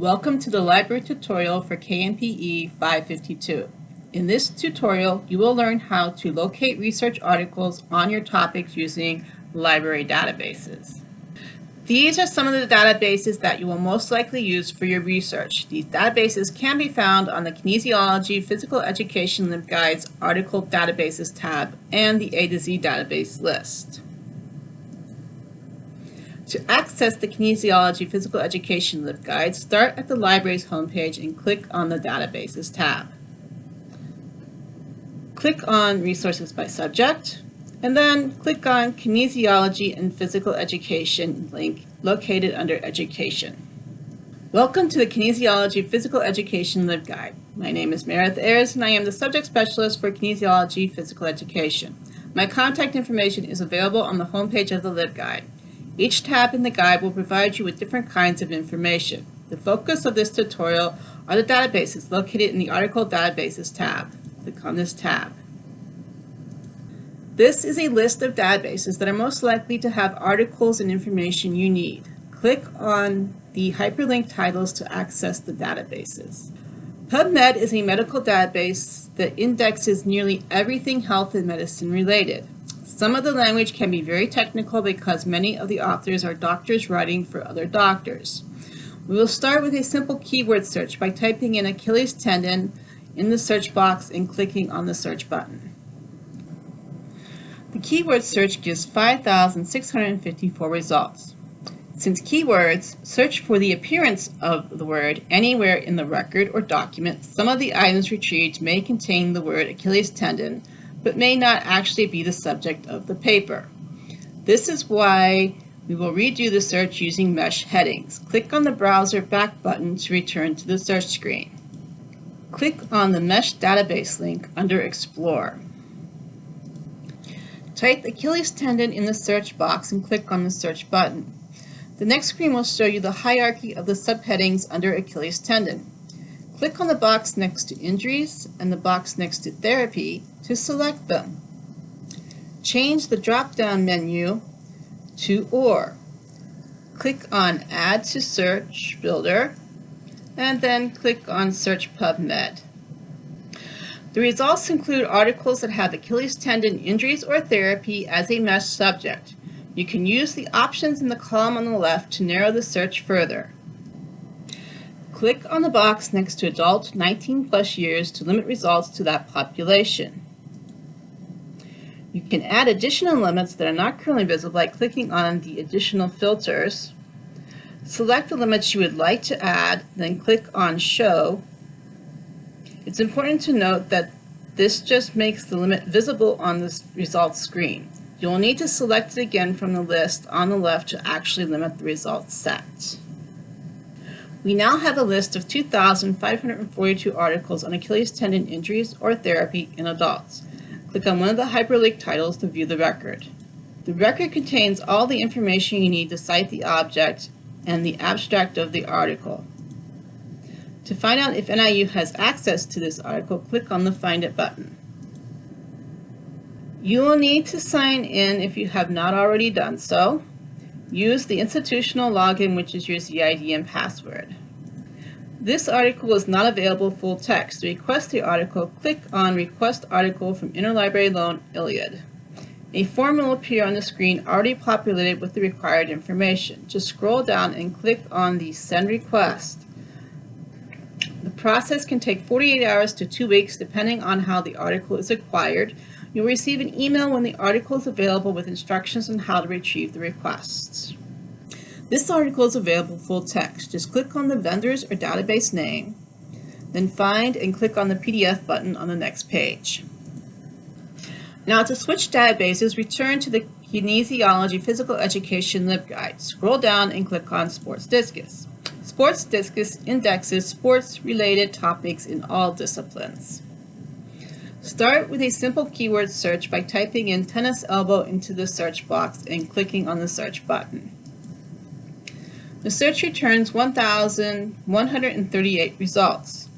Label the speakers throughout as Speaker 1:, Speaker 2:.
Speaker 1: Welcome to the library tutorial for KNPE 552. In this tutorial, you will learn how to locate research articles on your topics using library databases. These are some of the databases that you will most likely use for your research. These databases can be found on the Kinesiology Physical Education LibGuides Article Databases tab and the A to Z database list. To access the Kinesiology Physical Education LibGuide, start at the library's homepage and click on the Databases tab. Click on Resources by Subject, and then click on Kinesiology and Physical Education link located under Education. Welcome to the Kinesiology Physical Education LibGuide. My name is Meredith Ayers and I am the Subject Specialist for Kinesiology Physical Education. My contact information is available on the homepage of the LibGuide. Each tab in the guide will provide you with different kinds of information. The focus of this tutorial are the databases located in the Article Databases tab. Click on this tab. This is a list of databases that are most likely to have articles and information you need. Click on the hyperlink titles to access the databases. PubMed is a medical database that indexes nearly everything health and medicine related. Some of the language can be very technical because many of the authors are doctors writing for other doctors. We will start with a simple keyword search by typing in Achilles tendon in the search box and clicking on the search button. The keyword search gives 5,654 results. Since keywords search for the appearance of the word anywhere in the record or document, some of the items retrieved may contain the word Achilles tendon, but may not actually be the subject of the paper. This is why we will redo the search using mesh headings. Click on the browser back button to return to the search screen. Click on the mesh database link under Explore. Type Achilles tendon in the search box and click on the search button. The next screen will show you the hierarchy of the subheadings under Achilles tendon. Click on the box next to Injuries and the box next to Therapy to select them. Change the drop-down menu to OR. Click on Add to Search Builder and then click on Search PubMed. The results include articles that have Achilles tendon injuries or therapy as a mesh subject. You can use the options in the column on the left to narrow the search further. Click on the box next to adult 19 plus years to limit results to that population. You can add additional limits that are not currently visible by clicking on the additional filters. Select the limits you would like to add, then click on Show. It's important to note that this just makes the limit visible on the results screen. You'll need to select it again from the list on the left to actually limit the results set. We now have a list of 2,542 articles on Achilles tendon injuries or therapy in adults. Click on one of the hyperlink titles to view the record. The record contains all the information you need to cite the object and the abstract of the article. To find out if NIU has access to this article, click on the Find It button. You will need to sign in if you have not already done so. Use the institutional login, which is your ZID and password. This article is not available full text. To request the article, click on Request Article from Interlibrary Loan ILLiad. A form will appear on the screen already populated with the required information. Just scroll down and click on the Send Request. The process can take 48 hours to two weeks depending on how the article is acquired. You'll receive an email when the article is available with instructions on how to retrieve the requests. This article is available full text. Just click on the vendor's or database name, then find and click on the PDF button on the next page. Now to switch databases, return to the Kinesiology Physical Education LibGuide. Scroll down and click on Sports Discus. Sports Discus indexes sports-related topics in all disciplines. Start with a simple keyword search by typing in tennis elbow into the search box and clicking on the search button. The search returns 1,138 results.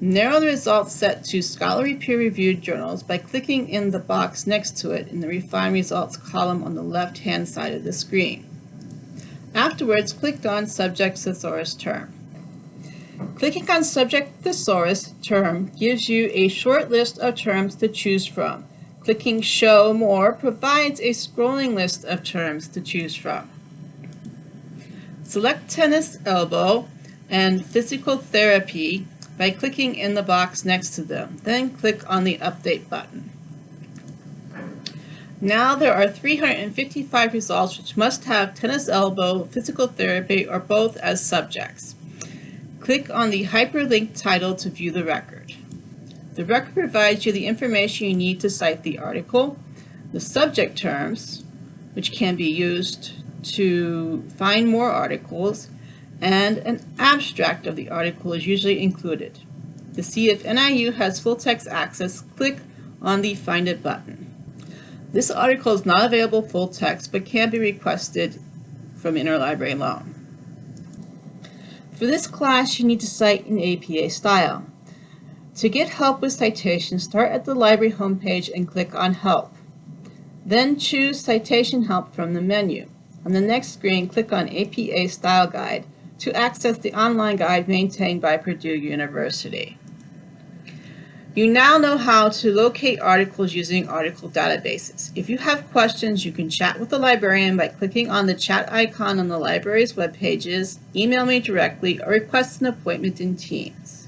Speaker 1: Narrow the results set to scholarly peer-reviewed journals by clicking in the box next to it in the Refine Results column on the left-hand side of the screen. Afterwards, click on Subject Thesaurus Term. Clicking on Subject Thesaurus term gives you a short list of terms to choose from. Clicking Show More provides a scrolling list of terms to choose from. Select tennis elbow and physical therapy by clicking in the box next to them. Then click on the Update button. Now there are 355 results which must have tennis elbow, physical therapy, or both as subjects. Click on the hyperlink title to view the record. The record provides you the information you need to cite the article, the subject terms, which can be used to find more articles, and an abstract of the article is usually included. To see if NIU has full text access, click on the Find It button. This article is not available full text, but can be requested from Interlibrary Loan. For this class, you need to cite in APA style. To get help with citations, start at the library homepage and click on Help. Then choose Citation Help from the menu. On the next screen, click on APA Style Guide to access the online guide maintained by Purdue University. You now know how to locate articles using article databases. If you have questions, you can chat with the librarian by clicking on the chat icon on the library's web pages, email me directly, or request an appointment in Teams.